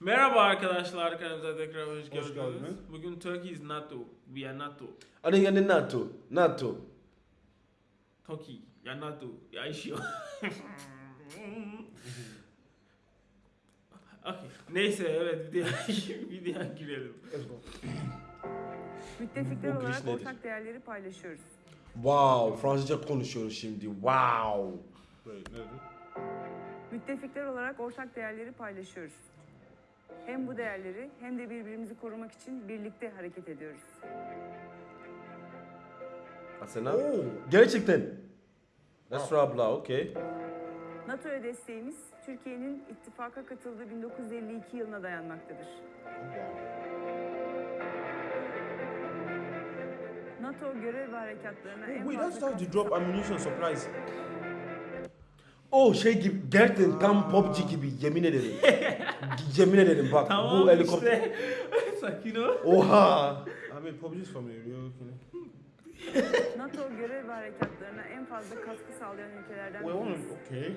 Merhaba arkadaşlar, kanalımıza tekrar hoş Hoş geldiniz. geldiniz. Bugün Turkey is NATO, we are NATO. Ano yan NATO? NATO. Turkey, ya NATO, ya işiyor. okay. Neyse evet videoya, videoya girelim. Let's go. Müttefikler olarak nedir? ortak değerleri paylaşıyoruz. Wow, Fransızca konuşuyoruz şimdi. Wow. Wait, nedir? Müttefikler olarak ortak değerleri paylaşıyoruz. Hem bu değerleri hem de birbirimizi korumak için birlikte hareket ediyoruz. Asena? Gerçekten. Esra abla, okay. NATO'ya desteğimiz Türkiye'nin ittifaka katıldığı 1952 yılına dayanmaktadır. NATO görev ve harekatlarına en Oh, wait, that's fazla how they drop ammunition supplies. Oh şey gibi, gerçekten tam PUBG gibi yemin ederim. yemin ederim bak Tamam bu helikopter. işte. Sakin ol. Oha. I mean, PUBG's from a real king. NATO görev ve harekatlarına en fazla katkı sağlayan ülkelerden one, biriyiz. okay.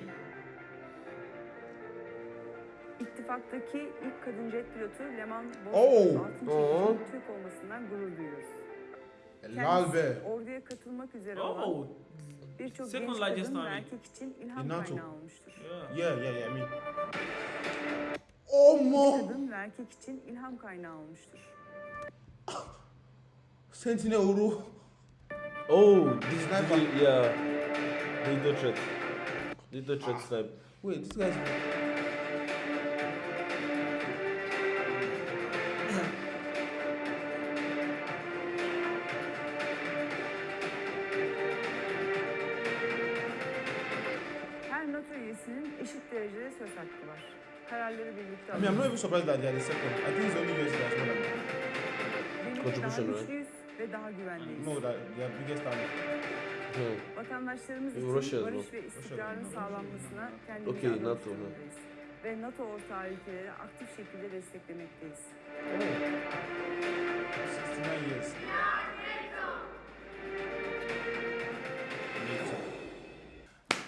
İttifaktaki ilk kadın jet pilotu Leman Oh! Bozkurt altın Oh! Türk olmasından gurur duyuyoruz. Helal be. orduya katılmak üzere olan Oh, birçok Second genç kadın ve erkek için ilham NATO. kaynağı olmuştur. yeah. Yeah, yeah, yeah, me. Oh, mo. Kadın ve erkek için ilham kaynağı olmuştur. Sentinel Uru. Oh, this Sniper. is yeah. They do trick. They do trick snipe. Wait, this guy's. Her NATO üyesinin eşit derecede söz hakkı var. Kararları birlikte I mean, I'm not alıyoruz. even surprised that the second. I think it's only US that's. Birlikte daha Contribution, right? güçlüyüz ve daha güvendeyiz. No, that their biggest army. Hmm. Vatandaşlarımız için barış bu. ve istikrarın sağlanmasına kendimizi Okey, adamış NATO mu? durumdayız. Ve NATO ortağı ülkeleri aktif şekilde desteklemekteyiz. Oh. 69 years.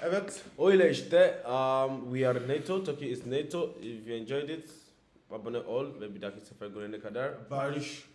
Evet. Öyle işte. Um, we are NATO. Turkey is NATO. If you enjoyed it, abone ol ve bir dahaki sefer görene kadar Barış.